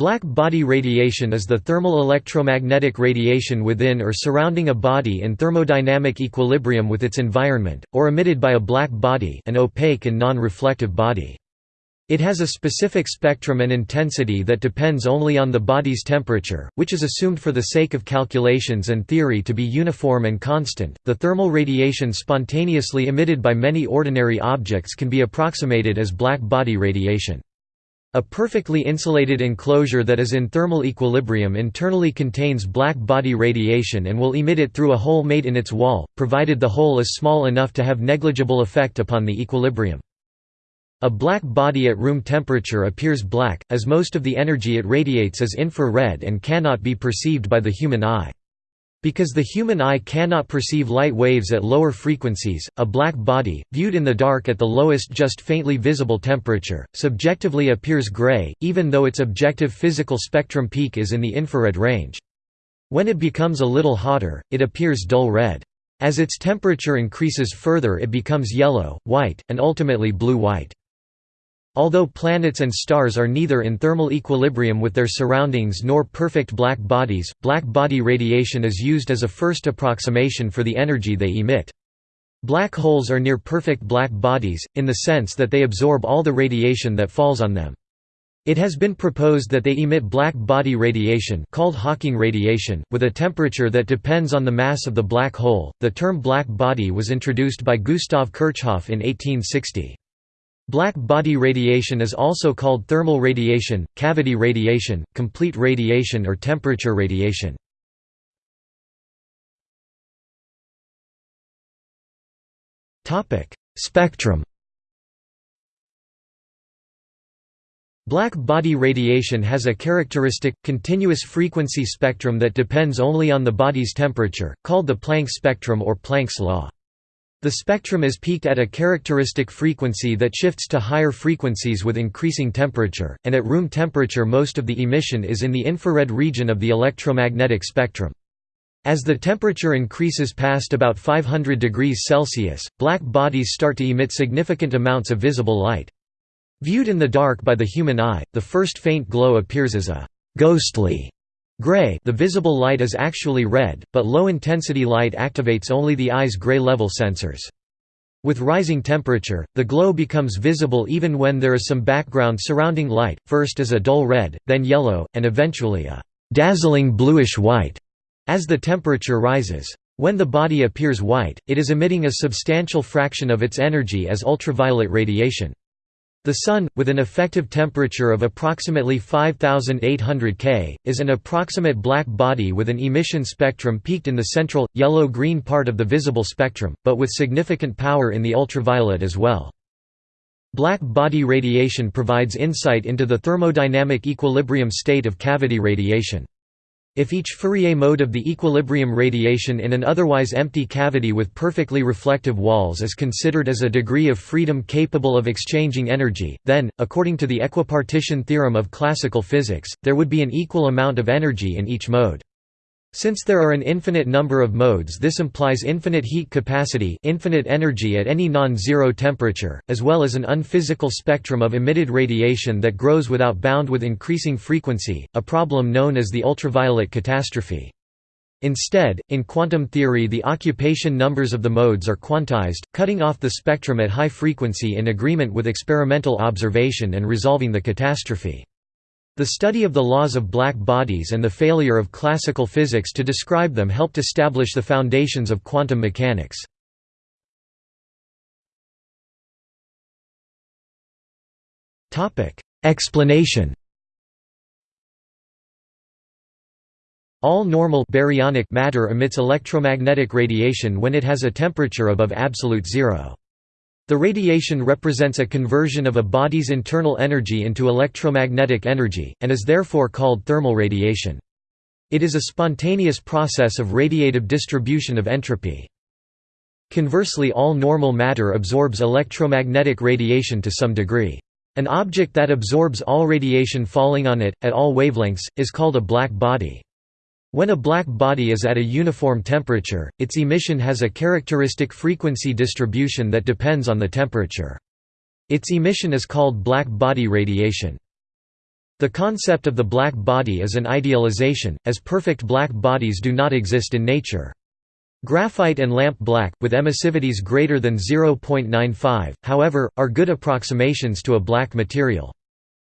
Black body radiation is the thermal electromagnetic radiation within or surrounding a body in thermodynamic equilibrium with its environment, or emitted by a black body an opaque and non-reflective body. It has a specific spectrum and intensity that depends only on the body's temperature, which is assumed for the sake of calculations and theory to be uniform and constant. The thermal radiation spontaneously emitted by many ordinary objects can be approximated as black body radiation. A perfectly insulated enclosure that is in thermal equilibrium internally contains black body radiation and will emit it through a hole made in its wall, provided the hole is small enough to have negligible effect upon the equilibrium. A black body at room temperature appears black, as most of the energy it radiates is infrared and cannot be perceived by the human eye. Because the human eye cannot perceive light waves at lower frequencies, a black body, viewed in the dark at the lowest just faintly visible temperature, subjectively appears gray, even though its objective physical spectrum peak is in the infrared range. When it becomes a little hotter, it appears dull red. As its temperature increases further it becomes yellow, white, and ultimately blue-white. Although planets and stars are neither in thermal equilibrium with their surroundings nor perfect black bodies, black body radiation is used as a first approximation for the energy they emit. Black holes are near perfect black bodies, in the sense that they absorb all the radiation that falls on them. It has been proposed that they emit black body radiation called Hawking radiation, with a temperature that depends on the mass of the black hole. The term black body was introduced by Gustav Kirchhoff in 1860. Black body radiation is also called thermal radiation, cavity radiation, complete radiation or temperature radiation. Spectrum Black body radiation has a characteristic, continuous frequency spectrum that depends only on the body's temperature, called the Planck spectrum or Planck's law. The spectrum is peaked at a characteristic frequency that shifts to higher frequencies with increasing temperature, and at room temperature most of the emission is in the infrared region of the electromagnetic spectrum. As the temperature increases past about 500 degrees Celsius, black bodies start to emit significant amounts of visible light. Viewed in the dark by the human eye, the first faint glow appears as a «ghostly» Gray the visible light is actually red, but low-intensity light activates only the eye's gray level sensors. With rising temperature, the glow becomes visible even when there is some background surrounding light, first as a dull red, then yellow, and eventually a dazzling bluish-white as the temperature rises. When the body appears white, it is emitting a substantial fraction of its energy as ultraviolet radiation. The Sun, with an effective temperature of approximately 5800 K, is an approximate black body with an emission spectrum peaked in the central, yellow-green part of the visible spectrum, but with significant power in the ultraviolet as well. Black body radiation provides insight into the thermodynamic equilibrium state of cavity radiation. If each Fourier mode of the equilibrium radiation in an otherwise empty cavity with perfectly reflective walls is considered as a degree of freedom capable of exchanging energy, then, according to the equipartition theorem of classical physics, there would be an equal amount of energy in each mode. Since there are an infinite number of modes this implies infinite heat capacity infinite energy at any non-zero temperature, as well as an unphysical spectrum of emitted radiation that grows without bound with increasing frequency, a problem known as the ultraviolet catastrophe. Instead, in quantum theory the occupation numbers of the modes are quantized, cutting off the spectrum at high frequency in agreement with experimental observation and resolving the catastrophe. The study of the laws of black bodies and the failure of classical physics to describe them helped establish the foundations of quantum mechanics. Explanation All normal baryonic matter emits electromagnetic radiation when it has a temperature above absolute zero. The radiation represents a conversion of a body's internal energy into electromagnetic energy, and is therefore called thermal radiation. It is a spontaneous process of radiative distribution of entropy. Conversely all normal matter absorbs electromagnetic radiation to some degree. An object that absorbs all radiation falling on it, at all wavelengths, is called a black body. When a black body is at a uniform temperature, its emission has a characteristic frequency distribution that depends on the temperature. Its emission is called black body radiation. The concept of the black body is an idealization, as perfect black bodies do not exist in nature. Graphite and lamp black, with emissivities greater than 0.95, however, are good approximations to a black material.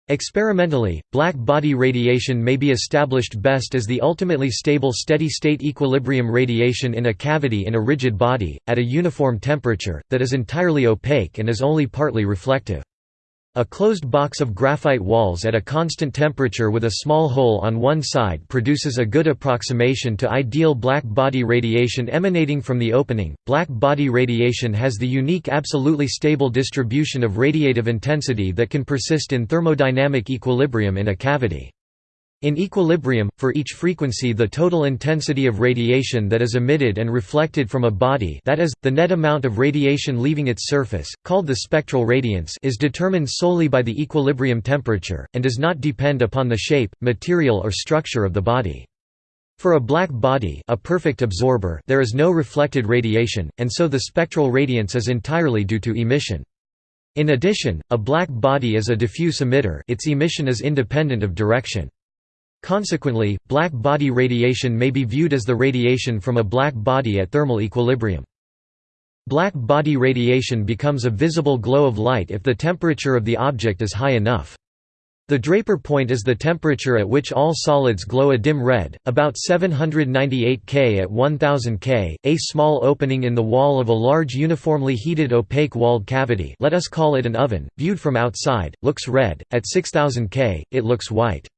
Experimentally, black body radiation may be established best as the ultimately stable steady-state equilibrium radiation in a cavity in a rigid body, at a uniform temperature, that is entirely opaque and is only partly reflective. A closed box of graphite walls at a constant temperature with a small hole on one side produces a good approximation to ideal black body radiation emanating from the opening. Black body radiation has the unique absolutely stable distribution of radiative intensity that can persist in thermodynamic equilibrium in a cavity. In equilibrium, for each frequency the total intensity of radiation that is emitted and reflected from a body that is, the net amount of radiation leaving its surface, called the spectral radiance is determined solely by the equilibrium temperature, and does not depend upon the shape, material or structure of the body. For a black body a perfect absorber there is no reflected radiation, and so the spectral radiance is entirely due to emission. In addition, a black body is a diffuse emitter its emission is independent of direction. Consequently, black body radiation may be viewed as the radiation from a black body at thermal equilibrium. Black body radiation becomes a visible glow of light if the temperature of the object is high enough. The Draper point is the temperature at which all solids glow a dim red, about 798 K at 1000 K. A small opening in the wall of a large uniformly heated opaque walled cavity let us call it an oven, viewed from outside, looks red, at 6000 K, it looks white.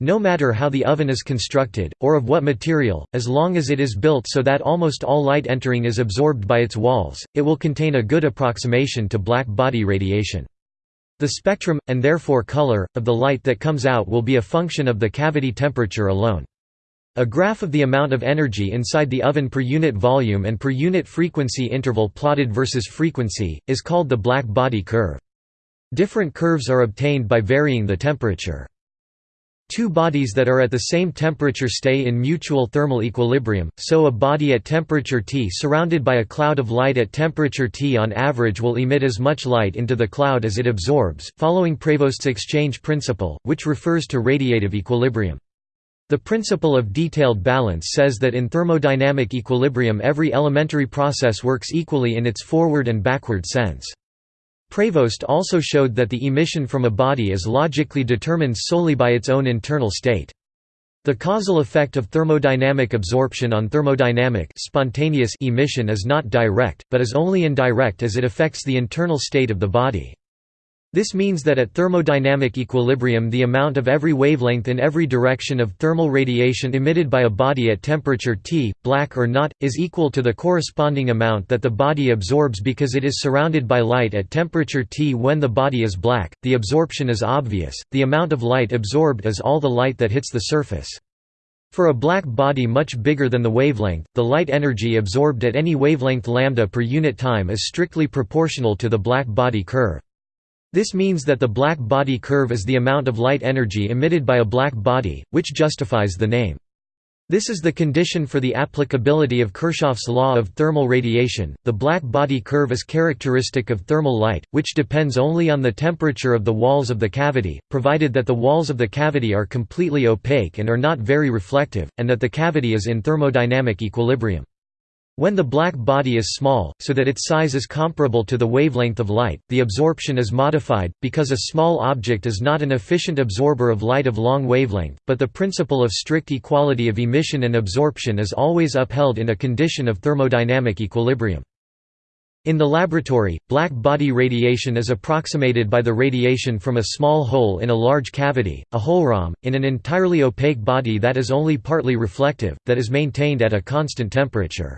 No matter how the oven is constructed, or of what material, as long as it is built so that almost all light entering is absorbed by its walls, it will contain a good approximation to black body radiation. The spectrum, and therefore color, of the light that comes out will be a function of the cavity temperature alone. A graph of the amount of energy inside the oven per unit volume and per unit frequency interval plotted versus frequency, is called the black body curve. Different curves are obtained by varying the temperature. Two bodies that are at the same temperature stay in mutual thermal equilibrium, so a body at temperature T surrounded by a cloud of light at temperature T on average will emit as much light into the cloud as it absorbs, following Prevost's exchange principle, which refers to radiative equilibrium. The principle of detailed balance says that in thermodynamic equilibrium every elementary process works equally in its forward and backward sense. Prevost also showed that the emission from a body is logically determined solely by its own internal state. The causal effect of thermodynamic absorption on thermodynamic spontaneous emission is not direct, but is only indirect as it affects the internal state of the body. This means that at thermodynamic equilibrium the amount of every wavelength in every direction of thermal radiation emitted by a body at temperature T, black or not, is equal to the corresponding amount that the body absorbs because it is surrounded by light at temperature T when the body is black. The absorption is obvious, the amount of light absorbed is all the light that hits the surface. For a black body much bigger than the wavelength, the light energy absorbed at any wavelength lambda per unit time is strictly proportional to the black body curve. This means that the black body curve is the amount of light energy emitted by a black body, which justifies the name. This is the condition for the applicability of Kirchhoff's law of thermal radiation. The black body curve is characteristic of thermal light, which depends only on the temperature of the walls of the cavity, provided that the walls of the cavity are completely opaque and are not very reflective, and that the cavity is in thermodynamic equilibrium. When the black body is small, so that its size is comparable to the wavelength of light, the absorption is modified, because a small object is not an efficient absorber of light of long wavelength, but the principle of strict equality of emission and absorption is always upheld in a condition of thermodynamic equilibrium. In the laboratory, black body radiation is approximated by the radiation from a small hole in a large cavity, a hohlraum, in an entirely opaque body that is only partly reflective, that is maintained at a constant temperature.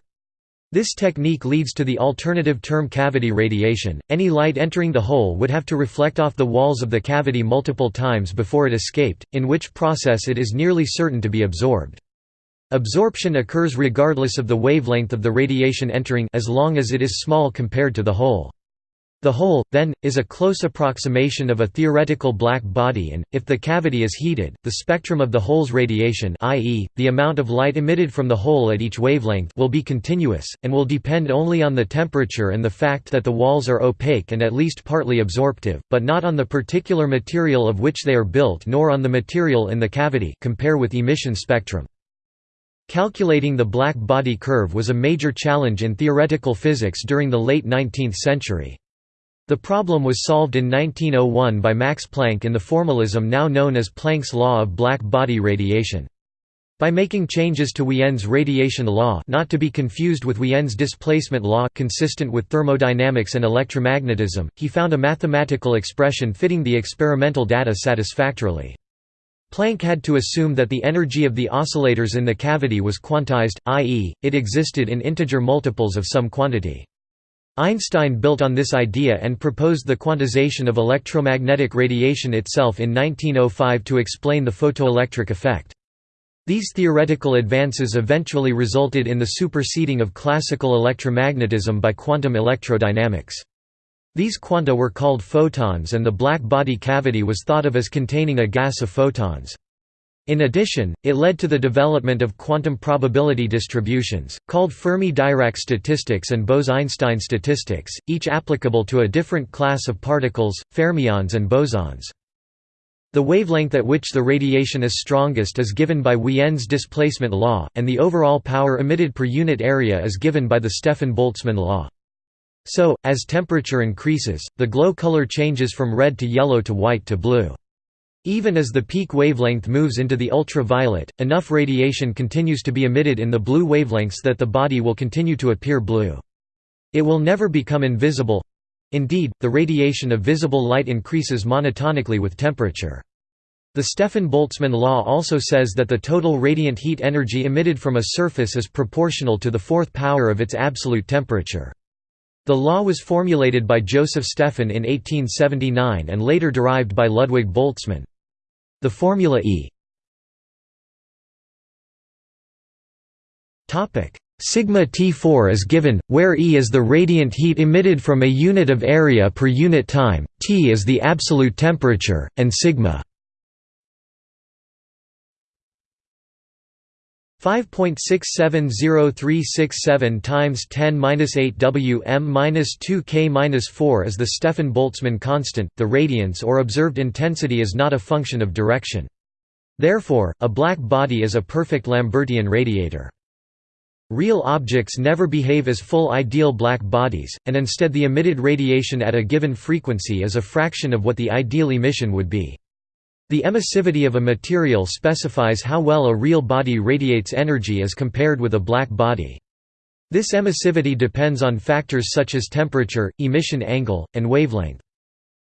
This technique leads to the alternative term cavity radiation. Any light entering the hole would have to reflect off the walls of the cavity multiple times before it escaped, in which process it is nearly certain to be absorbed. Absorption occurs regardless of the wavelength of the radiation entering as long as it is small compared to the hole. The hole, then, is a close approximation of a theoretical black body and, if the cavity is heated, the spectrum of the hole's radiation i.e., the amount of light emitted from the hole at each wavelength will be continuous, and will depend only on the temperature and the fact that the walls are opaque and at least partly absorptive, but not on the particular material of which they are built nor on the material in the cavity compare with emission spectrum. Calculating the black body curve was a major challenge in theoretical physics during the late 19th century. The problem was solved in 1901 by Max Planck in the formalism now known as Planck's law of black body radiation. By making changes to Wien's radiation law not to be confused with Wien's displacement law consistent with thermodynamics and electromagnetism, he found a mathematical expression fitting the experimental data satisfactorily. Planck had to assume that the energy of the oscillators in the cavity was quantized, i.e., it existed in integer multiples of some quantity. Einstein built on this idea and proposed the quantization of electromagnetic radiation itself in 1905 to explain the photoelectric effect. These theoretical advances eventually resulted in the superseding of classical electromagnetism by quantum electrodynamics. These quanta were called photons and the black body cavity was thought of as containing a gas of photons. In addition, it led to the development of quantum probability distributions, called Fermi-Dirac statistics and Bose–Einstein statistics, each applicable to a different class of particles, fermions and bosons. The wavelength at which the radiation is strongest is given by Wien's displacement law, and the overall power emitted per unit area is given by the Stefan–Boltzmann law. So, as temperature increases, the glow color changes from red to yellow to white to blue. Even as the peak wavelength moves into the ultraviolet, enough radiation continues to be emitted in the blue wavelengths that the body will continue to appear blue. It will never become invisible indeed, the radiation of visible light increases monotonically with temperature. The Stefan–Boltzmann law also says that the total radiant heat energy emitted from a surface is proportional to the fourth power of its absolute temperature. The law was formulated by Joseph Stefan in 1879 and later derived by Ludwig Boltzmann. The formula E. Sigma T4 is given, where E is the radiant heat emitted from a unit of area per unit time, T is the absolute temperature, and sigma 5.670367 times 10^-8 Wm-2K-4 is the Stefan-Boltzmann constant. The radiance or observed intensity is not a function of direction. Therefore, a black body is a perfect Lambertian radiator. Real objects never behave as full ideal black bodies, and instead the emitted radiation at a given frequency is a fraction of what the ideal emission would be. The emissivity of a material specifies how well a real body radiates energy as compared with a black body. This emissivity depends on factors such as temperature, emission angle, and wavelength.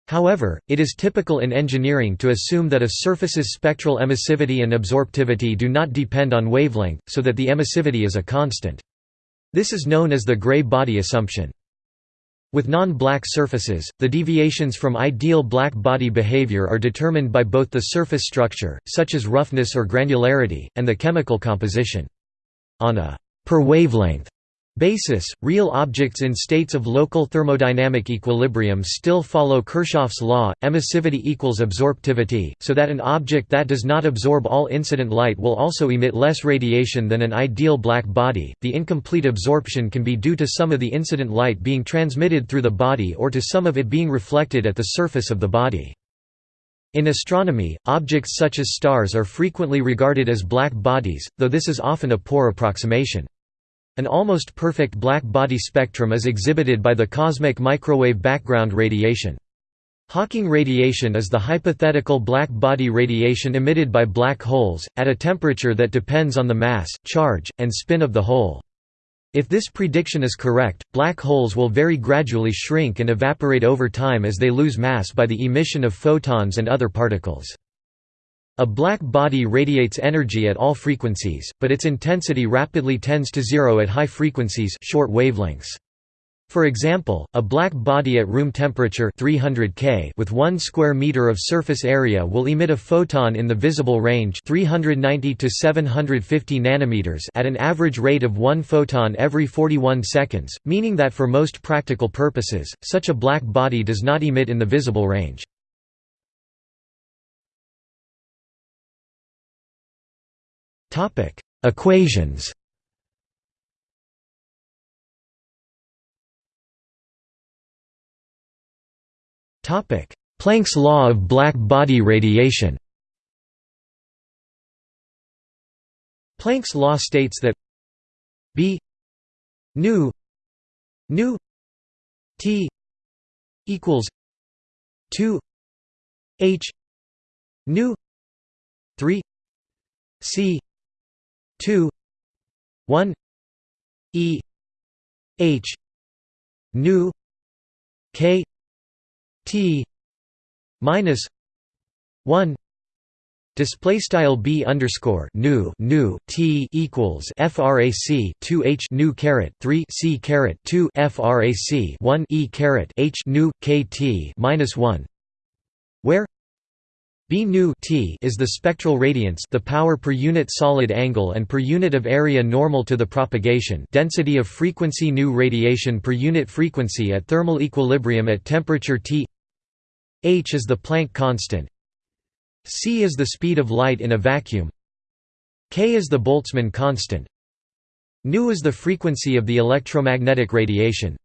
However, it is typical in engineering to assume that a surface's spectral emissivity and absorptivity do not depend on wavelength, so that the emissivity is a constant. This is known as the gray body assumption. With non-black surfaces, the deviations from ideal black body behavior are determined by both the surface structure, such as roughness or granularity, and the chemical composition. On a per wavelength basis, real objects in states of local thermodynamic equilibrium still follow Kirchhoff's law, emissivity equals absorptivity, so that an object that does not absorb all incident light will also emit less radiation than an ideal black body. The incomplete absorption can be due to some of the incident light being transmitted through the body or to some of it being reflected at the surface of the body. In astronomy, objects such as stars are frequently regarded as black bodies, though this is often a poor approximation. An almost perfect black body spectrum is exhibited by the cosmic microwave background radiation. Hawking radiation is the hypothetical black body radiation emitted by black holes, at a temperature that depends on the mass, charge, and spin of the hole. If this prediction is correct, black holes will very gradually shrink and evaporate over time as they lose mass by the emission of photons and other particles. A black body radiates energy at all frequencies, but its intensity rapidly tends to zero at high frequencies short wavelengths. For example, a black body at room temperature 300 K with 1 square meter of surface area will emit a photon in the visible range 390 to 750 nanometers at an average rate of 1 photon every 41 seconds, meaning that for most practical purposes, such a black body does not emit in the visible range. Equations. Topic: Planck's law of black body radiation. Planck's law states that B nu nu T equals 2 H nu 3 C 2 1 E H nu K T minus one Display style b underscore nu nu t equals frac 2 h nu caret 3 c caret 2 frac 1 e caret h nu kt minus 1, where B nu t is the spectral radiance the power per unit solid angle and per unit of area normal to the propagation density of frequency nu radiation per unit frequency at thermal equilibrium at temperature T. H is the Planck constant. C is the speed of light in a vacuum. K is the Boltzmann constant. Nu is the frequency of the electromagnetic radiation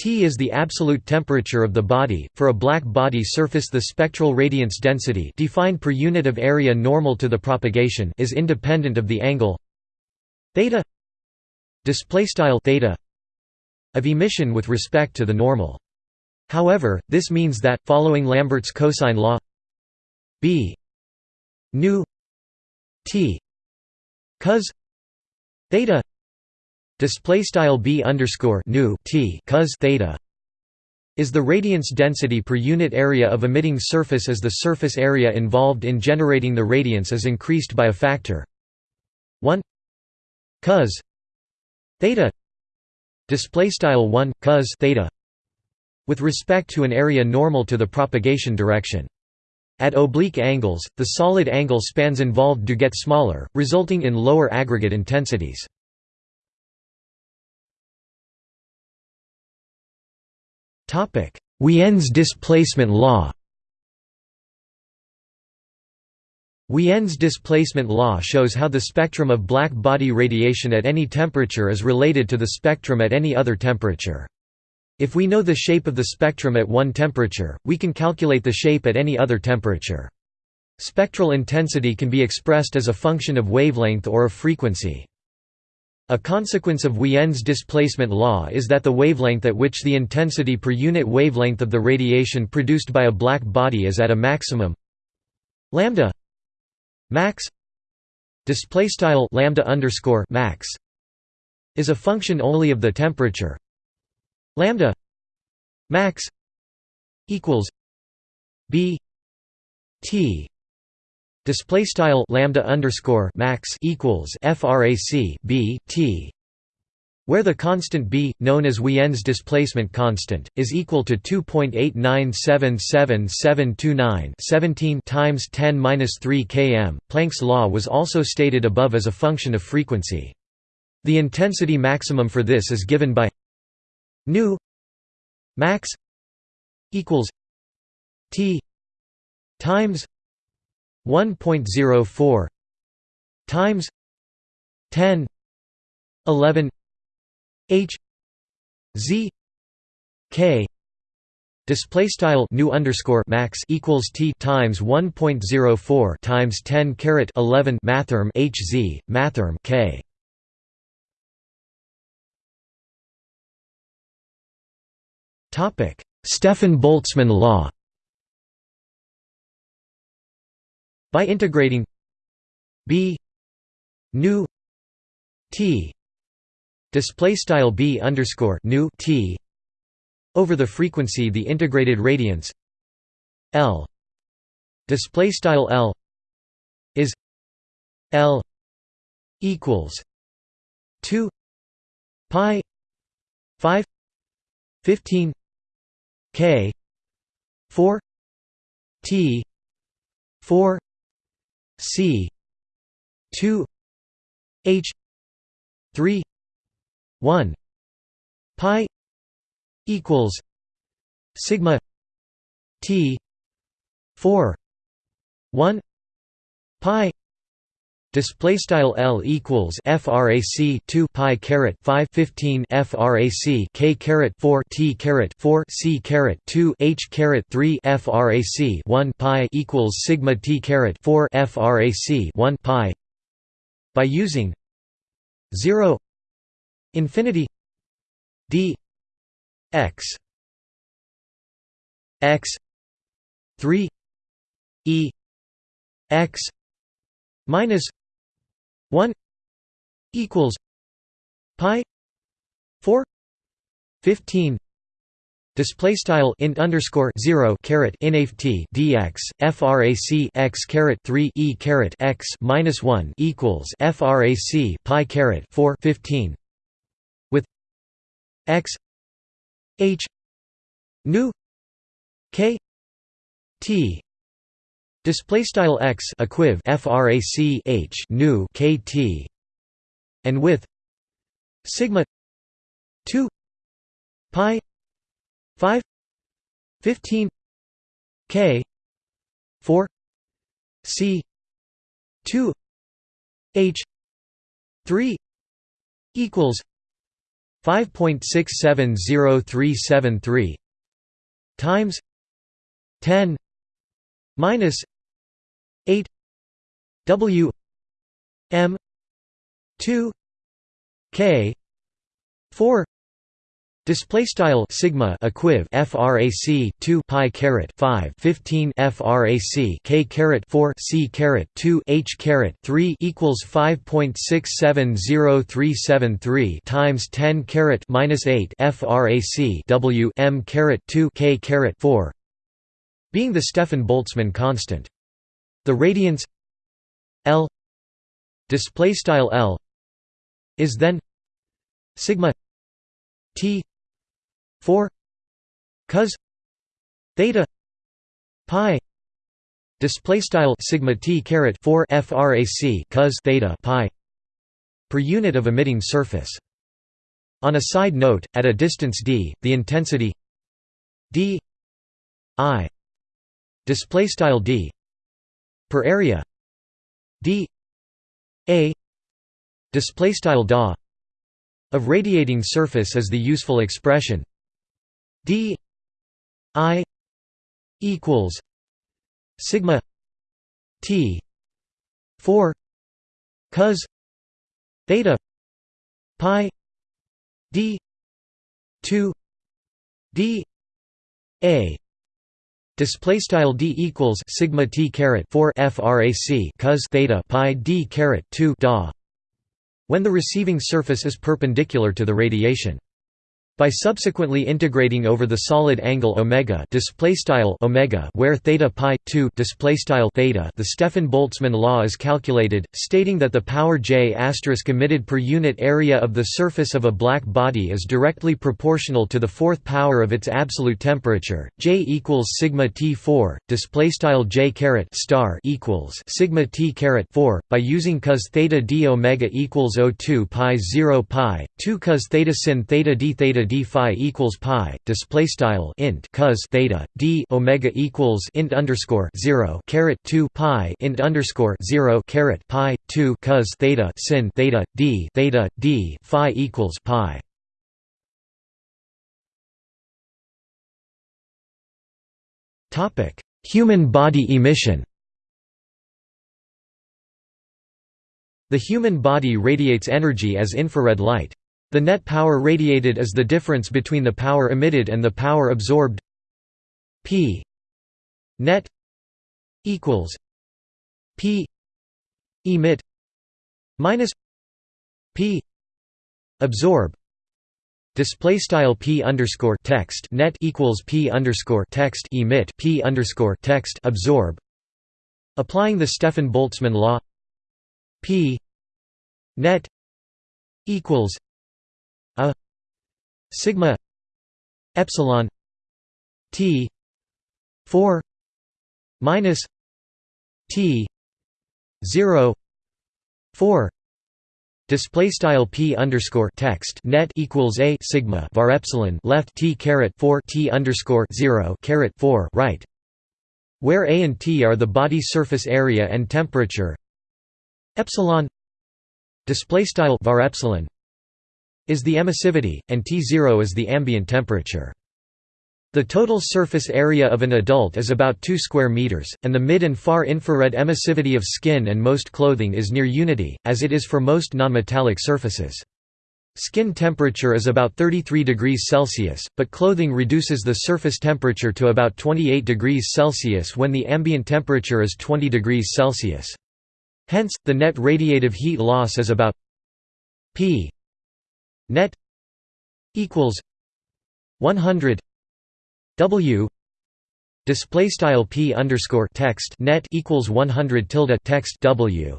T is the absolute temperature of the body. For a black body surface, the spectral radiance density, defined per unit of area normal to the propagation, is independent of the angle theta display style theta of emission with respect to the normal. However, this means that following Lambert's cosine law b nu t cos theta display style b underscore nu t cos theta is the radiance density per unit area of emitting surface as the surface area involved in generating the radiance is increased by a factor 1 cos theta display style 1 cos theta with respect to an area normal to the propagation direction. At oblique angles the solid angle spans involved do get smaller resulting in lower aggregate intensities Wien's displacement law Wien's displacement law shows how the spectrum of black body radiation at any temperature is related to the spectrum at any other temperature. If we know the shape of the spectrum at one temperature, we can calculate the shape at any other temperature. Spectral intensity can be expressed as a function of wavelength or of frequency. A consequence of Wien's displacement law is that the wavelength at which the intensity per unit wavelength of the radiation produced by a black body is at a maximum lambda max display style lambda underscore max is a function only of the temperature lambda max equals b t display style lambda underscore max equals frac b t where the constant b, known as Wien's displacement constant, is equal to 2.897779 17 times 10^-3 km. Planck's law was also stated above as a function of frequency. The intensity maximum for this is given by nu max equals t times 1.04 times 10 11 h z k display style nu underscore max equals t times 1.04 times 10 caret 11 mathrm h z mathrm k. Topic Stefan Boltzmann law By integrating b nu t display style b underscore nu t over the frequency the integrated radiance l display style l is l equals 2 pi 5 15 k 4 t 4 c. 2 h. 3 1 pi equals sigma t 4 1 pi Display style L equals frac 2 pi caret 5 15 frac k caret 4 t caret 4 c caret 2 h caret 3 frac 1 pi equals sigma t caret 4 frac 1 pi. By using 0 infinity d x x 3 e x minus 1 equals pi 4 15 Display style int underscore zero caret inft dx frac x caret three e caret x minus one equals frac pi caret four fifteen with x h nu k t Display style x equiv frac h nu kt, and with sigma two pi five fifteen k four c two h three equals five point six seven zero three seven three times ten minus 8 w m 2 k 4 Display style sigma equiv frac 2 pi caret 5 15 frac k caret 4 c caret 2 h caret 3 equals 5.670373 times 10 caret minus 8 frac w m caret 2 k caret 4 being the Stefan-Boltzmann constant. The radiance L display style L is then sigma T 4 cos theta pi display style sigma T caret 4 frac cos theta pi per unit of emitting surface. On a side note, at a distance d, the intensity d i display style d per area d a display style da of radiating surface is the useful expression d i equals sigma t 4 cos theta pi d 2 d a Display style d equals sigma t caret 4 frac cos theta pi d caret 2 da. When the receiving surface is perpendicular to the radiation. By subsequently integrating over the solid angle omega display style omega where theta pi 2 display style theta the Stefan-Boltzmann law is calculated stating that the power J asterisk emitted per unit area of the surface of a black body is directly proportional to the fourth power of its absolute temperature. J equals sigma T4 display style J caret star equals sigma T caret 4 by using cos theta d omega equals O2 pi 0 pi 2 cos theta sin theta d theta d phi equals pi display style int cos theta d omega equals int underscore 0 caret 2 pi int underscore 0 caret pi 2 cos theta sin theta d theta d phi equals pi topic human body emission The human body radiates energy as infrared light. The net power radiated is the difference between the power emitted and the power absorbed. P net equals P emit minus P absorb. Display style P underscore text net equals P underscore text emit P underscore text absorb. Applying the Stefan Boltzmann law P net equals sigma epsilon t 4 minus t 0 4 Display style p underscore text net equals a sigma var epsilon left t caret 4 t underscore 0 caret 4 right, where a and t are the body surface area and temperature. Epsilon display style var epsilon is the emissivity, and T0 is the ambient temperature. The total surface area of an adult is about 2 square meters, and the mid and far infrared emissivity of skin and most clothing is near unity, as it is for most nonmetallic surfaces. Skin temperature is about 33 degrees Celsius, but clothing reduces the surface temperature to about 28 degrees Celsius when the ambient temperature is 20 degrees Celsius. Hence, the net radiative heat loss is about p net equals 100 W display style p underscore text net equals 100 tilde text W.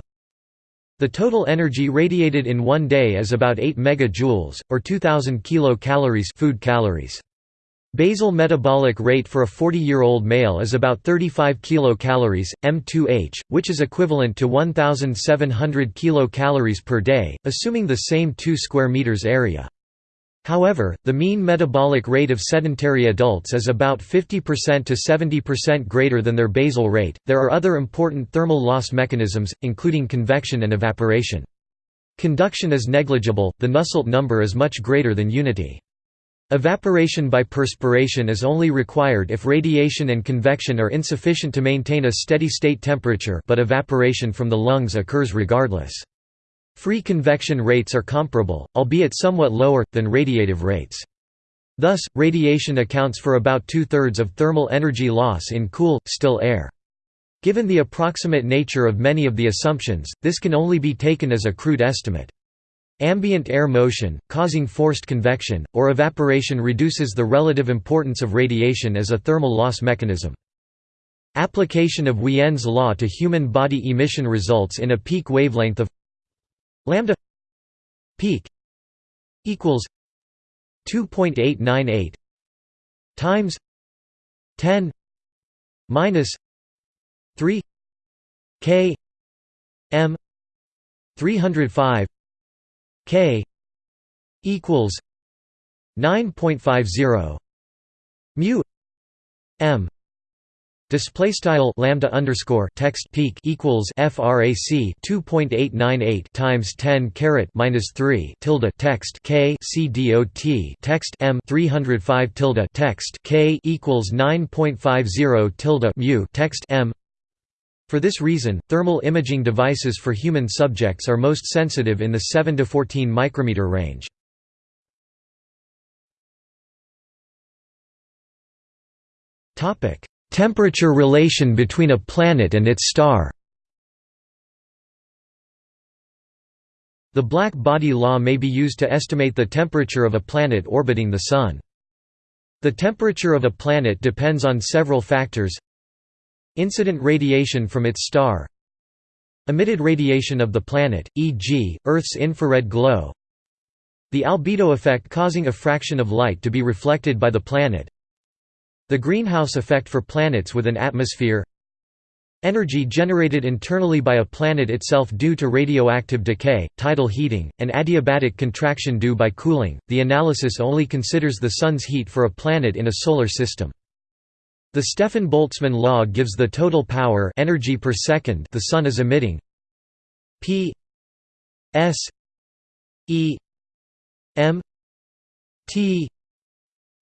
The total energy radiated in one day is about 8 megajoules, or 2,000 kilocalories food calories. Basal metabolic rate for a 40-year-old male is about 35 kilocalories, m2h, which is equivalent to 1,700 kilocalories per day, assuming the same 2 square meters area. However, the mean metabolic rate of sedentary adults is about 50% to 70% greater than their basal rate. There are other important thermal loss mechanisms, including convection and evaporation. Conduction is negligible, the Nusselt number is much greater than unity. Evaporation by perspiration is only required if radiation and convection are insufficient to maintain a steady state temperature but evaporation from the lungs occurs regardless. Free convection rates are comparable, albeit somewhat lower, than radiative rates. Thus, radiation accounts for about two-thirds of thermal energy loss in cool, still air. Given the approximate nature of many of the assumptions, this can only be taken as a crude estimate. Ambient air motion, causing forced convection, or evaporation reduces the relative importance of radiation as a thermal loss mechanism. Application of Wien's law to human body emission results in a peak wavelength of lambda peak equals 2.898 times 10 minus 3 k m 305 k equals 9.50 mu m Display style lambda underscore text peak equals frac 2.898 times 10 caret minus 3 tilde text k c dot text m 305 tilde text k equals 9.50 tilde mu text m. For this reason, thermal imaging devices for human subjects are most sensitive in the 7 to 14 micrometer range. Topic Temperature relation between a planet and its star The black body law may be used to estimate the temperature of a planet orbiting the Sun. The temperature of a planet depends on several factors Incident radiation from its star Emitted radiation of the planet, e.g., Earth's infrared glow The albedo effect causing a fraction of light to be reflected by the planet the greenhouse effect for planets with an atmosphere Energy generated internally by a planet itself due to radioactive decay, tidal heating, and adiabatic contraction due by cooling. The analysis only considers the Sun's heat for a planet in a solar system. The Stefan-Boltzmann law gives the total power energy per second the Sun is emitting. P S E M T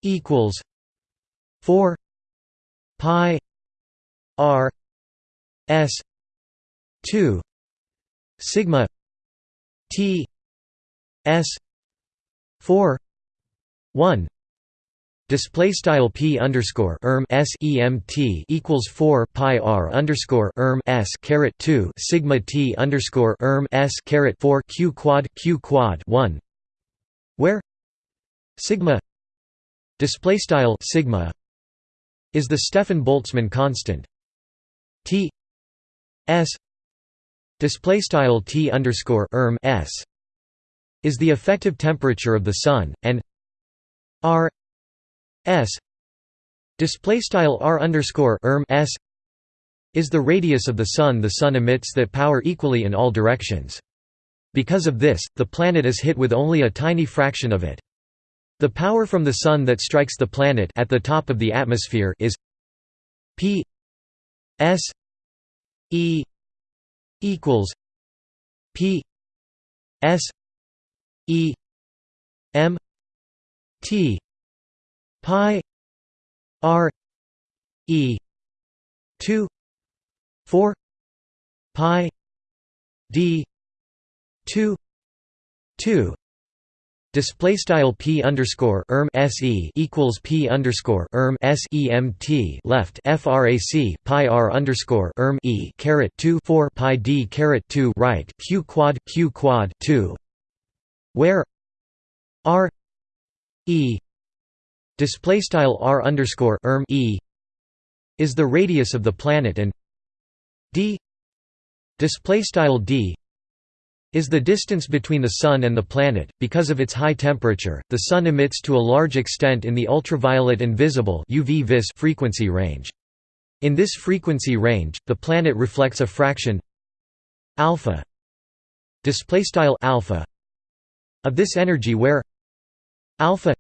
equals 4 pi r s 2 sigma t s 4 1 Display style p underscore erm s emt equals four pi r underscore erm s caret two sigma t underscore erm s caret four q quad q quad one, where sigma display style sigma is the Stefan-Boltzmann constant. T S display style T underscore erm S is the effective temperature of the Sun, and R s display style r underscore erm s is the radius of the Sun the Sun emits that power equally in all directions. Because of this, the planet is hit with only a tiny fraction of it. The power from the Sun that strikes the planet at the top of the atmosphere is p s e equals p s e m t pi r e 2 4 pi d 2 2 Display style p underscore erm se equals p underscore erm semt left frac pi r underscore erm e caret two four pi d caret two right q quad q quad two, where r e display style r underscore erm e is the radius of the planet and d display style d is the distance between the Sun and the planet. Because of its high temperature, the Sun emits to a large extent in the ultraviolet and visible UV vis frequency range. In this frequency range, the planet reflects a fraction alpha display style alpha of this energy where alpha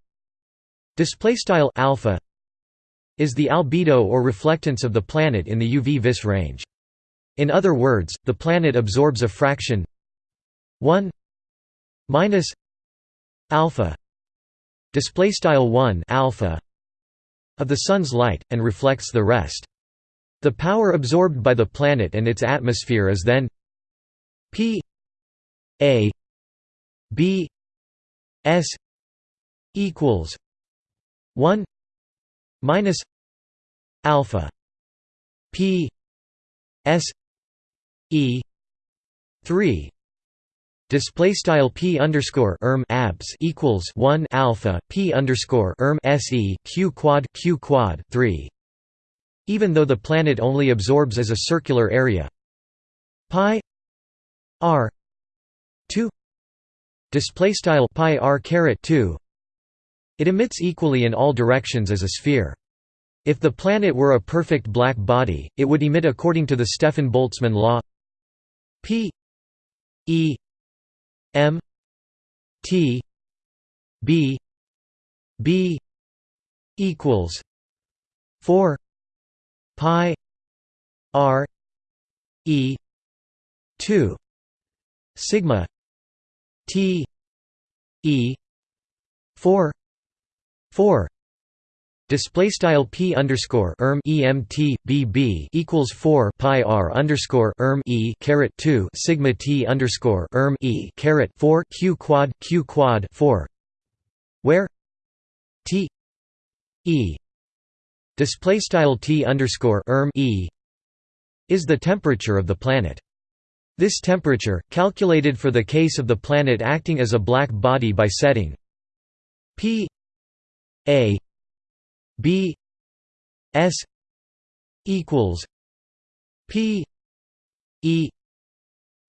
display style alpha is the albedo or reflectance of the planet in the UV vis range. In other words, the planet absorbs a fraction 1 minus alpha display style 1 alpha of the sun's light and reflects the rest the power absorbed by the planet and its atmosphere is then p a b s equals 1 minus alpha p s e 3 display style p underscore erm abs equals 1 alpha p underscore erm se q quad q quad 3 even though the planet only absorbs as a circular area. Pi r 2 display style pi r caret 2 it emits equally in all directions as a sphere. If the planet were a perfect black body, it would emit according to the Stefan-Boltzmann law p e m t b b equals 4 pi r e 2 sigma t e 4 4 Display style p underscore erm emt bb equals four pi r underscore erm e caret two sigma t underscore erm e caret four q quad q quad four, where? T. E. Display style t underscore erm e is the temperature of the planet. This temperature, calculated for the case of the planet acting as a black body by setting p a B S equals P E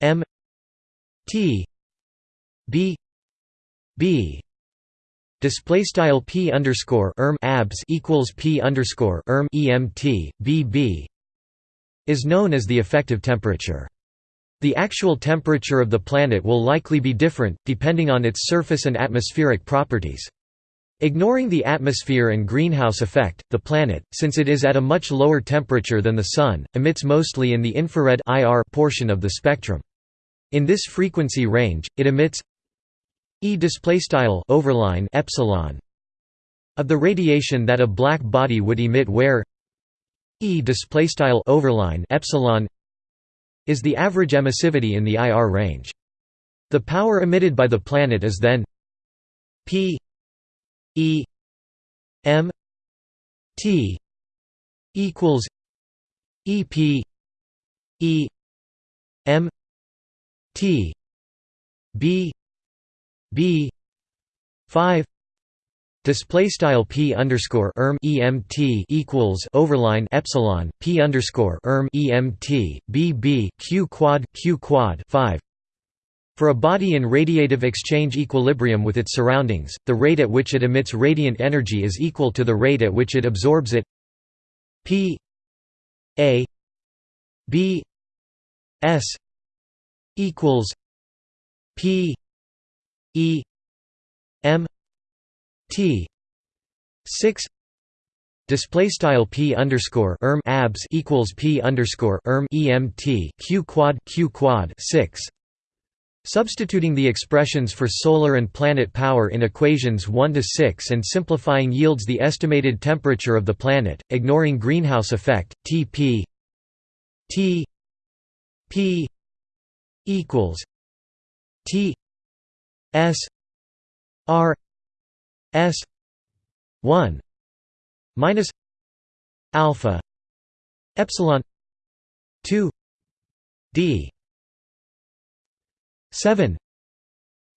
M T B B display style p underscore erm abs equals p underscore erm emt bb is known as the effective temperature. The actual temperature of the planet will likely be different, depending on its surface and atmospheric properties. Ignoring the atmosphere and greenhouse effect, the planet, since it is at a much lower temperature than the Sun, emits mostly in the infrared IR portion of the spectrum. In this frequency range, it emits E overline epsilon of the radiation that a black body would emit where E overline epsilon is the average emissivity in the IR range. The power emitted by the planet is then P E M T equals E P E M T B B five Display style p underscore erm emt equals overline epsilon p underscore erm emt b b q quad q quad five For a body in radiative exchange equilibrium with its surroundings, the rate at which it emits radiant energy is equal to the rate at which it absorbs it. P A B S equals P E M T. Six. Display style p underscore erm abs equals p underscore erm emt q quad q quad. Six. Substituting the expressions for solar and planet power in equations 1 to 6 and simplifying yields the estimated temperature of the planet, ignoring greenhouse effect. Tp T P equals T S R S one minus alpha epsilon 2 d 7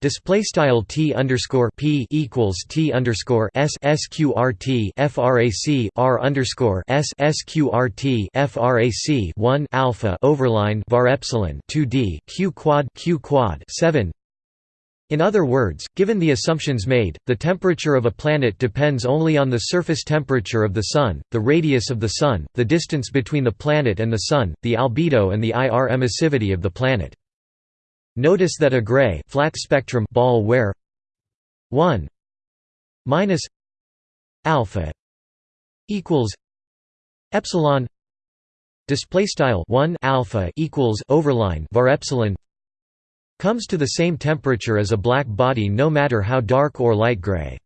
Display style t underscore p equals t underscore s sqrt frac r underscore s sqrt frac 1 alpha overline var epsilon 2 d q quad q quad. 7 in other words, given the assumptions made, the temperature of a planet depends only on the surface temperature of the Sun, the radius of the Sun, the distance between the planet and the Sun, the albedo and the IR emissivity of the planet. Notice that a gray flat spectrum ball where 1 minus alpha equals epsilon display style 1 alpha equals overline var epsilon comes to the same temperature as a black body no matter how dark or light gray.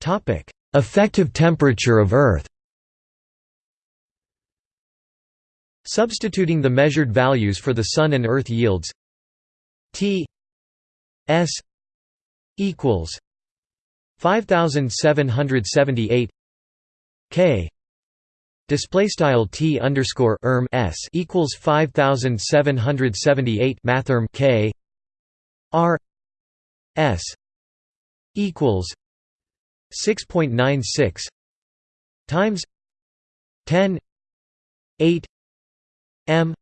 topic Effective temperature of Earth Substituting the measured values for the Sun and Earth yields T S equals 5778 K Display style t underscore erm s equals five thousand seven hundred seventy eight mathrm k r s equals six point nine six times ten eight m.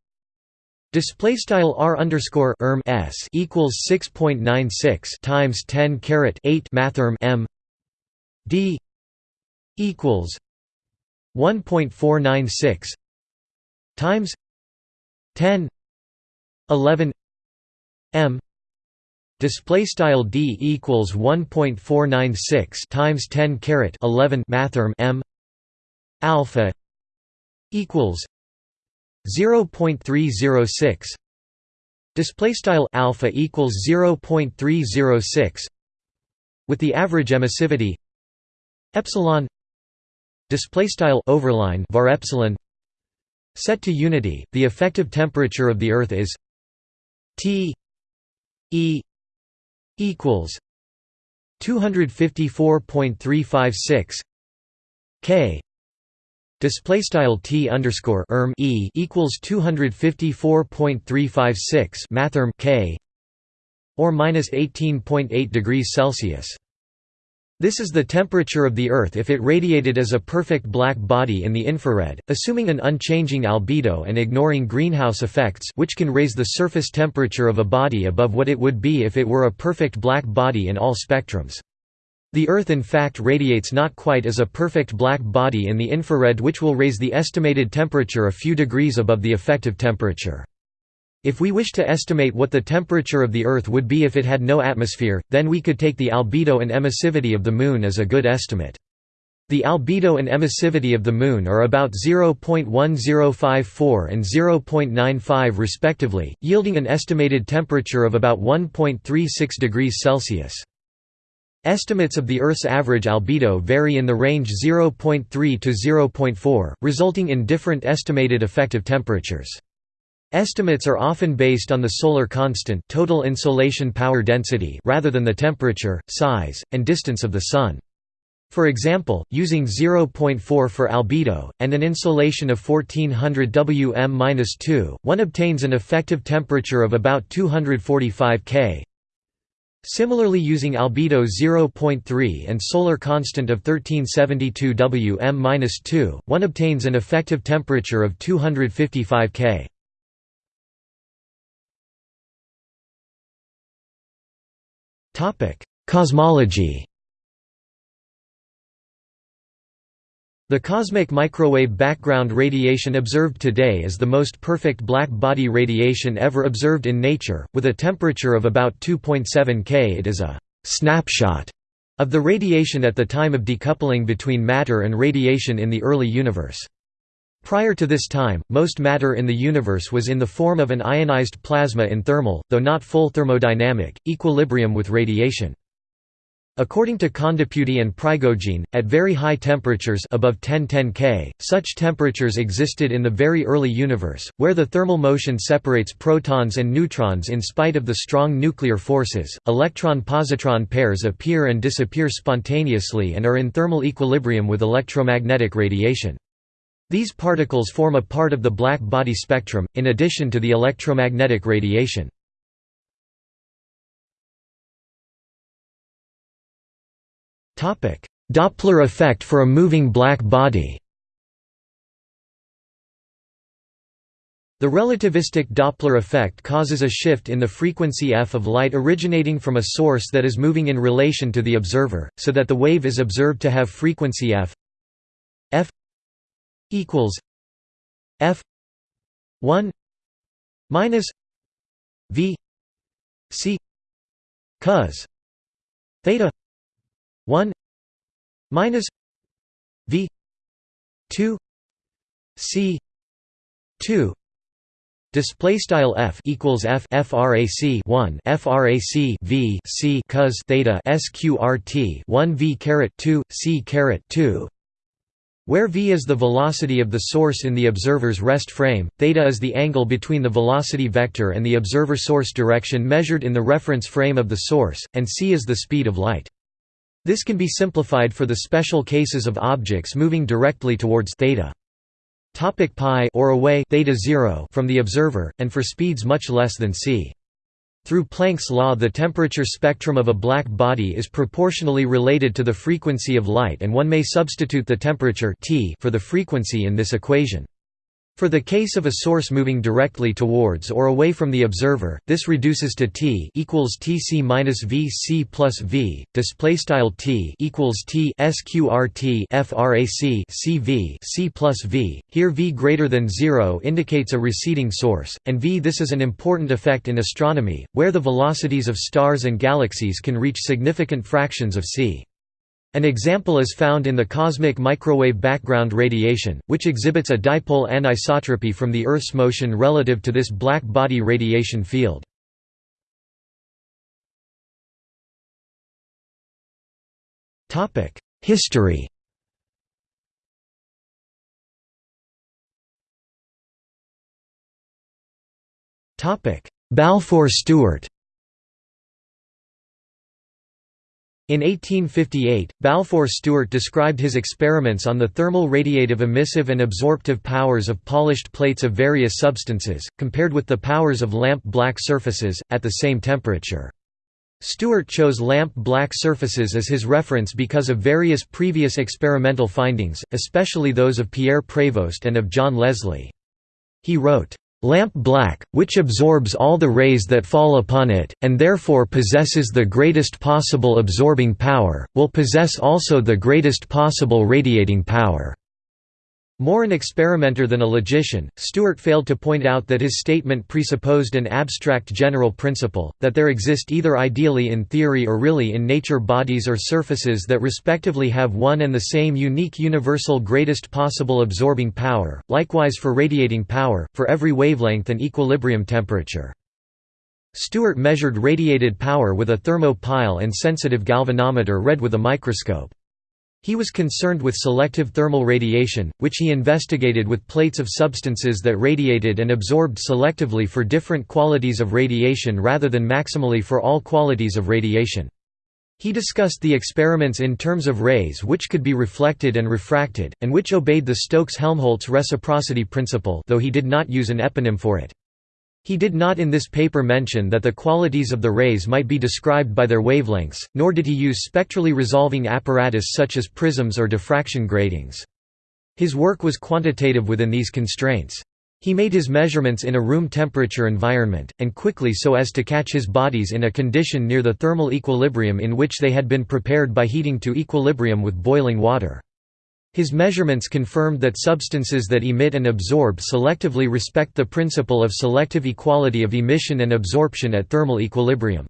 Display style r underscore erm s equals six point nine six times ten caret eight mathrm m. D. equals 1.496 times 10 11 m. Display style d equals 1.496 times 10 caret 11 mathrm m. Alpha equals 0.306 display style alpha equals 0.306 with the average emissivity epsilon display style overline var epsilon set to unity. The effective temperature of the earth is T E equals 254.356 K display style T underscore erm E equals 254.356 mathrm K or minus 18.8 degrees Celsius this is the temperature of the Earth if it radiated as a perfect black body in the infrared, assuming an unchanging albedo and ignoring greenhouse effects which can raise the surface temperature of a body above what it would be if it were a perfect black body in all spectrums. The Earth in fact radiates not quite as a perfect black body in the infrared which will raise the estimated temperature a few degrees above the effective temperature. If we wish to estimate what the temperature of the Earth would be if it had no atmosphere, then we could take the albedo and emissivity of the Moon as a good estimate. The albedo and emissivity of the Moon are about 0.1054 and 0.95 respectively, yielding an estimated temperature of about 1.36 degrees Celsius. Estimates of the Earth's average albedo vary in the range 0.3 to 0.4, resulting in different estimated effective temperatures. Estimates are often based on the solar constant total insolation power density rather than the temperature, size, and distance of the Sun. For example, using 0.4 for albedo, and an insolation of 1400 Wm-2, one obtains an effective temperature of about 245 K. Similarly using albedo 0.3 and solar constant of 1372 Wm-2, one obtains an effective temperature of 255 K. Cosmology The cosmic microwave background radiation observed today is the most perfect black body radiation ever observed in nature, with a temperature of about 2.7 K. It is a «snapshot» of the radiation at the time of decoupling between matter and radiation in the early universe. Prior to this time, most matter in the universe was in the form of an ionized plasma in thermal, though not full thermodynamic, equilibrium with radiation. According to Kondepudi and Prigogine, at very high temperatures above 1010 K, such temperatures existed in the very early universe, where the thermal motion separates protons and neutrons in spite of the strong nuclear forces. Electron-positron pairs appear and disappear spontaneously and are in thermal equilibrium with electromagnetic radiation. These particles form a part of the black body spectrum, in addition to the electromagnetic radiation. Doppler effect for a moving black body. The relativistic Doppler effect causes a shift in the frequency f of light originating from a source that is moving in relation to the observer, so that the wave is observed to have frequency f. F equals f 1 minus v c cos theta 1 minus v 2 c 2 Display style f equals f frac 1 frac v c cos theta sqrt 1 v caret 2 c caret 2 where v is the velocity of the source in the observer's rest frame, theta is the angle between the velocity vector and the observer source direction measured in the reference frame of the source, and c is the speed of light. This can be simplified for the special cases of objects moving directly towards theta. Topic pi or away theta 0 from the observer, and for speeds much less than c. Through Planck's law the temperature spectrum of a black body is proportionally related to the frequency of light and one may substitute the temperature T for the frequency in this equation. For the case of a source moving directly towards or away from the observer, this reduces to t equals tc minus v c plus v. Display style t equals t sqrt frac c v c plus v. Here v greater than zero indicates a receding source, and v. This is an important effect in astronomy, where the velocities of stars and galaxies can reach significant fractions of c. An example is found in the cosmic microwave background radiation, which exhibits a dipole anisotropy from the Earth's motion relative to this black body radiation field. History Balfour Stewart In 1858, Balfour Stewart described his experiments on the thermal radiative emissive and absorptive powers of polished plates of various substances, compared with the powers of lamp black surfaces, at the same temperature. Stewart chose lamp black surfaces as his reference because of various previous experimental findings, especially those of Pierre Prévost and of John Leslie. He wrote, lamp black, which absorbs all the rays that fall upon it, and therefore possesses the greatest possible absorbing power, will possess also the greatest possible radiating power. More an experimenter than a logician, Stewart failed to point out that his statement presupposed an abstract general principle, that there exist either ideally in theory or really in nature bodies or surfaces that respectively have one and the same unique universal greatest possible absorbing power, likewise for radiating power, for every wavelength and equilibrium temperature. Stewart measured radiated power with a thermo-pile and sensitive galvanometer read with a microscope. He was concerned with selective thermal radiation, which he investigated with plates of substances that radiated and absorbed selectively for different qualities of radiation rather than maximally for all qualities of radiation. He discussed the experiments in terms of rays which could be reflected and refracted, and which obeyed the Stokes-Helmholtz reciprocity principle though he did not use an eponym for it. He did not in this paper mention that the qualities of the rays might be described by their wavelengths, nor did he use spectrally resolving apparatus such as prisms or diffraction gratings. His work was quantitative within these constraints. He made his measurements in a room temperature environment, and quickly so as to catch his bodies in a condition near the thermal equilibrium in which they had been prepared by heating to equilibrium with boiling water. His measurements confirmed that substances that emit and absorb selectively respect the principle of selective equality of emission and absorption at thermal equilibrium.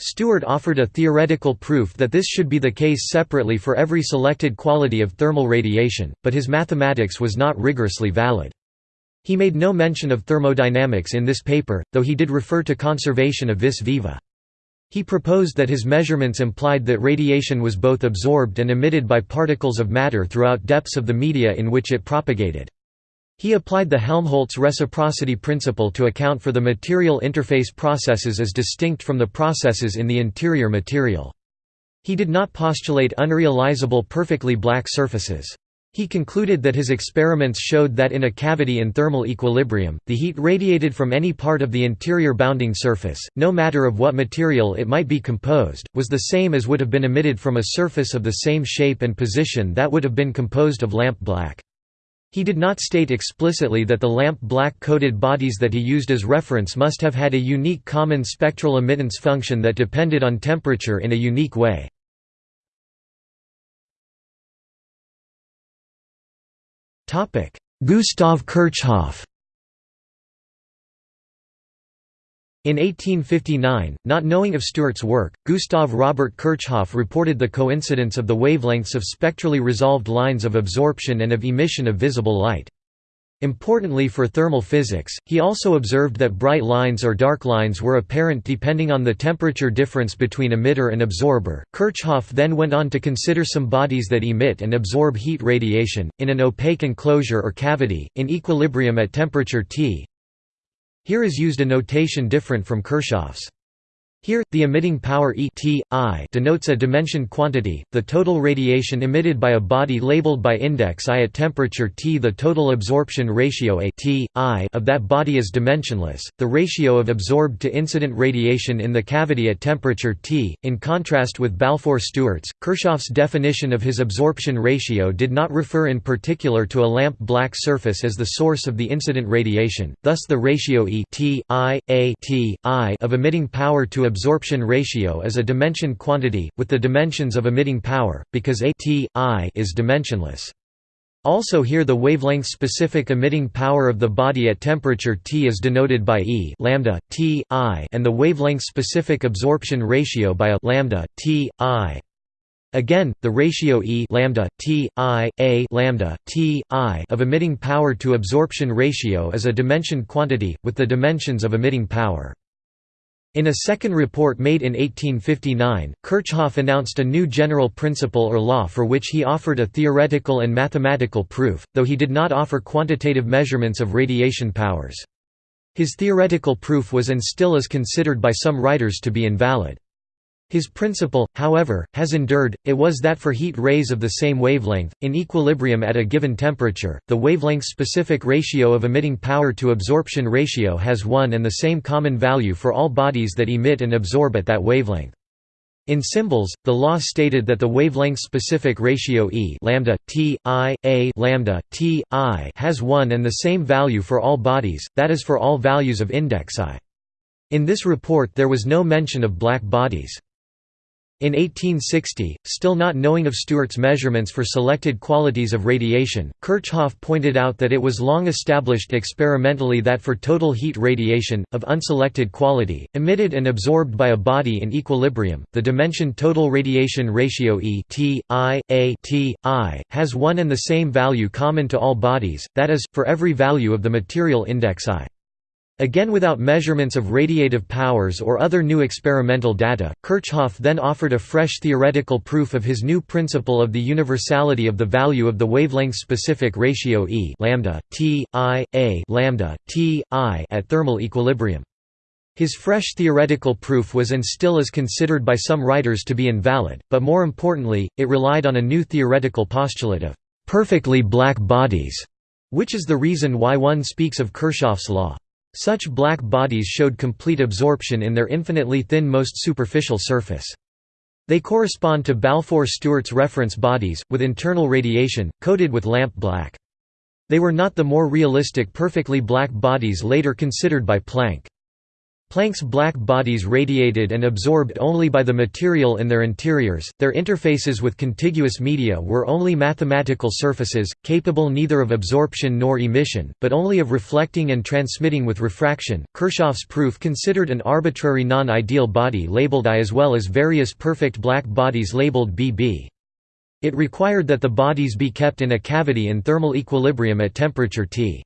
Stewart offered a theoretical proof that this should be the case separately for every selected quality of thermal radiation, but his mathematics was not rigorously valid. He made no mention of thermodynamics in this paper, though he did refer to conservation of vis viva. He proposed that his measurements implied that radiation was both absorbed and emitted by particles of matter throughout depths of the media in which it propagated. He applied the Helmholtz reciprocity principle to account for the material interface processes as distinct from the processes in the interior material. He did not postulate unrealizable perfectly black surfaces. He concluded that his experiments showed that in a cavity in thermal equilibrium, the heat radiated from any part of the interior bounding surface, no matter of what material it might be composed, was the same as would have been emitted from a surface of the same shape and position that would have been composed of lamp black. He did not state explicitly that the lamp black coated bodies that he used as reference must have had a unique common spectral emittance function that depended on temperature in a unique way. Gustav Kirchhoff In 1859, not knowing of Stewart's work, Gustav Robert Kirchhoff reported the coincidence of the wavelengths of spectrally resolved lines of absorption and of emission of visible light. Importantly for thermal physics, he also observed that bright lines or dark lines were apparent depending on the temperature difference between emitter and absorber. Kirchhoff then went on to consider some bodies that emit and absorb heat radiation, in an opaque enclosure or cavity, in equilibrium at temperature T. Here is used a notation different from Kirchhoff's. Here, the emitting power E t, I denotes a dimension quantity, the total radiation emitted by a body labeled by index I at temperature T. The total absorption ratio A t, I of that body is dimensionless, the ratio of absorbed to incident radiation in the cavity at temperature T. In contrast with Balfour-Stewart's, Kirchhoff's definition of his absorption ratio did not refer in particular to a lamp black surface as the source of the incident radiation, thus the ratio E t, I, A t, I of emitting power to absorption ratio is a dimension quantity, with the dimensions of emitting power, because A t, I is dimensionless. Also here the wavelength-specific emitting power of the body at temperature T is denoted by E lambda, T, I and the wavelength-specific absorption ratio by a lambda, T, I. Again, the ratio E lambda, T, I, A lambda, T, I of emitting power to absorption ratio is a dimension quantity, with the dimensions of emitting power. In a second report made in 1859, Kirchhoff announced a new general principle or law for which he offered a theoretical and mathematical proof, though he did not offer quantitative measurements of radiation powers. His theoretical proof was and still is considered by some writers to be invalid. His principle, however, has endured, it was that for heat rays of the same wavelength, in equilibrium at a given temperature, the wavelength-specific ratio of emitting power to absorption ratio has one and the same common value for all bodies that emit and absorb at that wavelength. In symbols, the law stated that the wavelength-specific ratio E lambda t i a lambda t i has one and the same value for all bodies, that is for all values of index I. In this report there was no mention of black bodies. In 1860, still not knowing of Stewart's measurements for selected qualities of radiation, Kirchhoff pointed out that it was long established experimentally that for total heat radiation, of unselected quality, emitted and absorbed by a body in equilibrium, the dimension total radiation ratio E t, I, A t, I, has one and the same value common to all bodies, that is, for every value of the material index I. Again without measurements of radiative powers or other new experimental data, Kirchhoff then offered a fresh theoretical proof of his new principle of the universality of the value of the wavelength-specific ratio E lambda, t, I, a lambda, t, I at thermal equilibrium. His fresh theoretical proof was and still is considered by some writers to be invalid, but more importantly, it relied on a new theoretical postulate of «perfectly black bodies», which is the reason why one speaks of Kirchhoff's law. Such black bodies showed complete absorption in their infinitely thin most superficial surface. They correspond to Balfour-Stewart's reference bodies, with internal radiation, coated with lamp black. They were not the more realistic perfectly black bodies later considered by Planck. Planck's black bodies radiated and absorbed only by the material in their interiors, their interfaces with contiguous media were only mathematical surfaces, capable neither of absorption nor emission, but only of reflecting and transmitting with refraction. Kirchhoff's proof considered an arbitrary non-ideal body labeled I as well as various perfect black bodies labeled BB. It required that the bodies be kept in a cavity in thermal equilibrium at temperature T.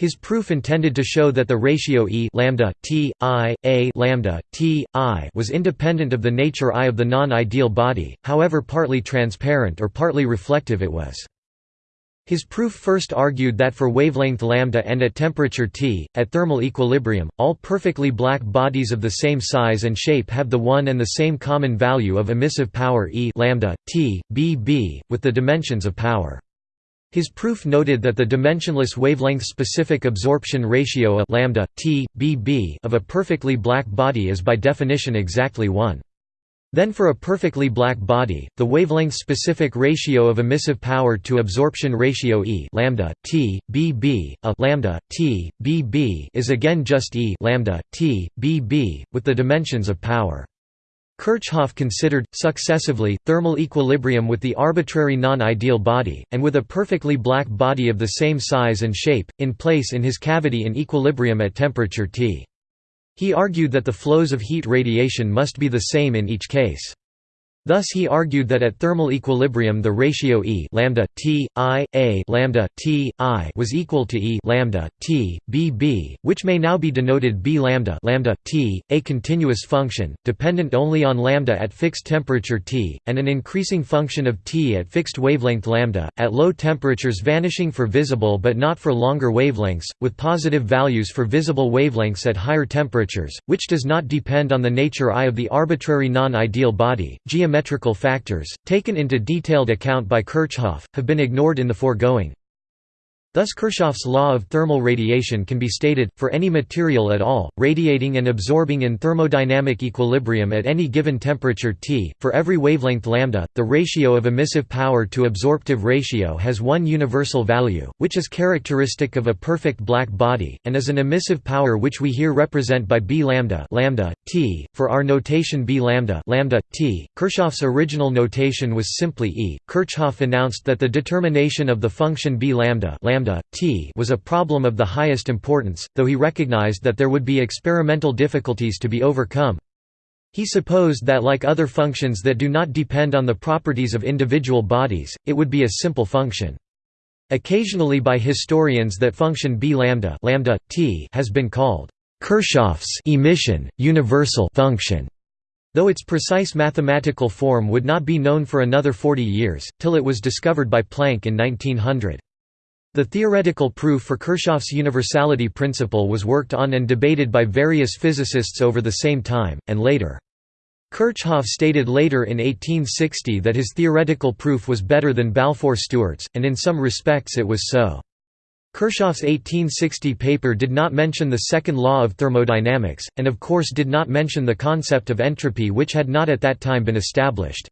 His proof intended to show that the ratio E lambda t i a lambda t i was independent of the nature I of the non-ideal body, however partly transparent or partly reflective it was. His proof first argued that for wavelength lambda and at temperature T, at thermal equilibrium, all perfectly black bodies of the same size and shape have the one and the same common value of emissive power E lambda, T, B B, with the dimensions of power. His proof noted that the dimensionless wavelength-specific absorption ratio a lambda t bb of a perfectly black body is by definition exactly 1. Then for a perfectly black body, the wavelength-specific ratio of emissive power to absorption ratio E lambda t bb a lambda t bb is again just E lambda t bb with the dimensions of power. Kirchhoff considered, successively, thermal equilibrium with the arbitrary non-ideal body, and with a perfectly black body of the same size and shape, in place in his cavity in equilibrium at temperature T. He argued that the flows of heat radiation must be the same in each case. Thus he argued that at thermal equilibrium the ratio E lambda t i a lambda t i was equal to E lambda t b b, which may now be denoted B lambda lambda t, a continuous function dependent only on lambda at fixed temperature T, and an increasing function of T at fixed wavelength lambda at low temperatures vanishing for visible but not for longer wavelengths, with positive values for visible wavelengths at higher temperatures, which does not depend on the nature I of the arbitrary non-ideal body geometrical factors, taken into detailed account by Kirchhoff, have been ignored in the foregoing. Thus Kirchhoff's law of thermal radiation can be stated, for any material at all, radiating and absorbing in thermodynamic equilibrium at any given temperature T, for every wavelength lambda, the ratio of emissive power to absorptive ratio has one universal value, which is characteristic of a perfect black body, and is an emissive power which we here represent by B lambda, lambda T, for our notation B lambda, lambda T. Kirchhoff's original notation was simply E. Kirchhoff announced that the determination of the function B lambda, lambda lambda, t was a problem of the highest importance, though he recognized that there would be experimental difficulties to be overcome. He supposed that like other functions that do not depend on the properties of individual bodies, it would be a simple function. Occasionally by historians that function b lambda, lambda t has been called Kirchhoff's emission universal function, though its precise mathematical form would not be known for another 40 years till it was discovered by Planck in 1900. The theoretical proof for Kirchhoff's universality principle was worked on and debated by various physicists over the same time, and later. Kirchhoff stated later in 1860 that his theoretical proof was better than Balfour-Stewart's, and in some respects it was so. Kirchhoff's 1860 paper did not mention the second law of thermodynamics, and of course did not mention the concept of entropy which had not at that time been established.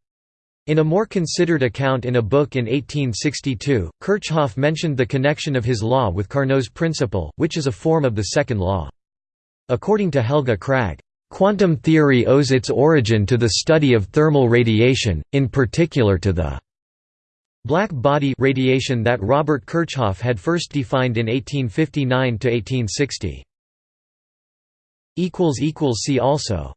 In a more considered account in a book in 1862, Kirchhoff mentioned the connection of his law with Carnot's principle, which is a form of the second law. According to Helge Kragh, "...quantum theory owes its origin to the study of thermal radiation, in particular to the black body radiation that Robert Kirchhoff had first defined in 1859–1860." See also